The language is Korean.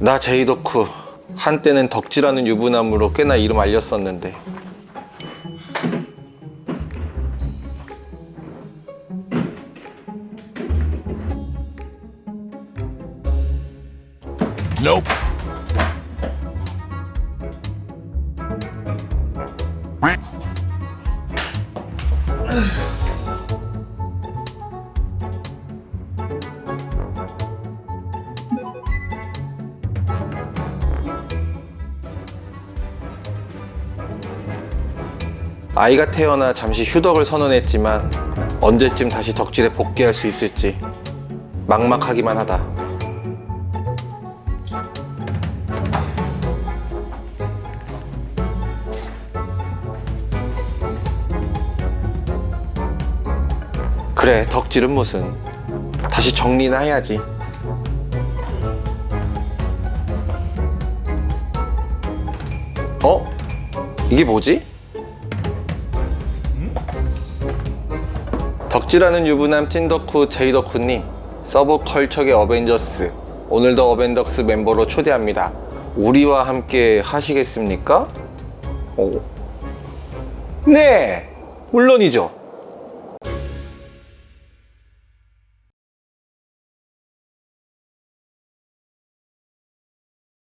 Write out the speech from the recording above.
나 제이덕후 한때는 덕질하는 유부남으로 꽤나 이름 알렸었는데 Nope. 아이가 태어나 잠시 휴덕을 선언했지만 언제쯤 다시 덕질에 복귀할 수 있을지 막막하기만 하다. 그래, 덕질은 무슨. 다시 정리나 해야지. 어? 이게 뭐지? 덕질하는 유부남 찐덕후 제이덕후님 서브컬처계 어벤져스 오늘도 어벤져스 멤버로 초대합니다 우리와 함께 하시겠습니까? 오. 네 물론이죠